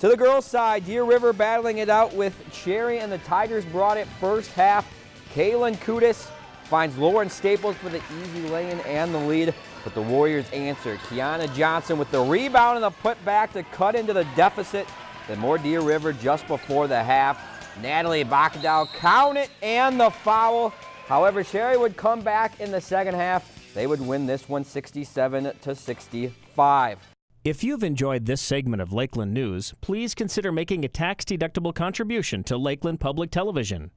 To the girls' side, Deer River battling it out with Cherry, and the Tigers brought it first half. Kaylin Kudis finds Lauren Staples for the easy lane and the lead, but the Warriors answer. Kiana Johnson with the rebound and the putback to cut into the deficit. Then more Deer River just before the half. Natalie Bacadal count it and the foul. However, Cherry would come back in the second half. They would win this one 67 to 65. If you've enjoyed this segment of Lakeland News, please consider making a tax-deductible contribution to Lakeland Public Television.